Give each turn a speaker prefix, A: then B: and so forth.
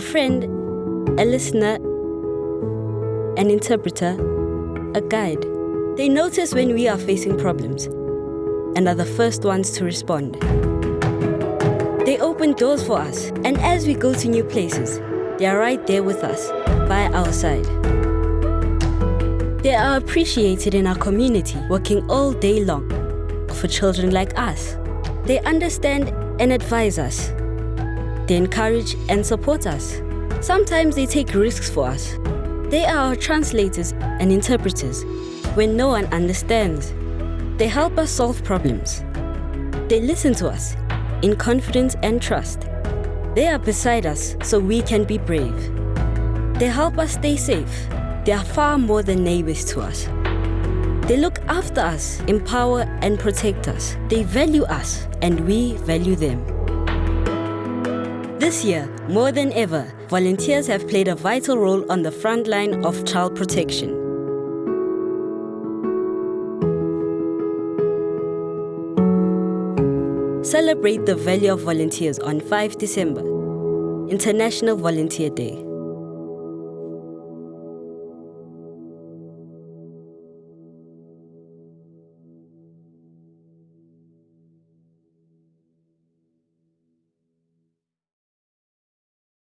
A: friend, a listener, an interpreter, a guide. They notice when we are facing problems and are the first ones to respond. They open doors for us, and as we go to new places, they are right there with us, by our side. They are appreciated in our community, working all day long for children like us. They understand and advise us. They encourage and support us. Sometimes they take risks for us. They are our translators and interpreters when no one understands. They help us solve problems. They listen to us in confidence and trust. They are beside us so we can be brave. They help us stay safe. They are far more than neighbors to us. They look after us, empower and protect us. They value us and we value them. This year, more than ever, volunteers have played a vital role on the front line of child protection. Celebrate the value of volunteers on 5 December, International Volunteer Day.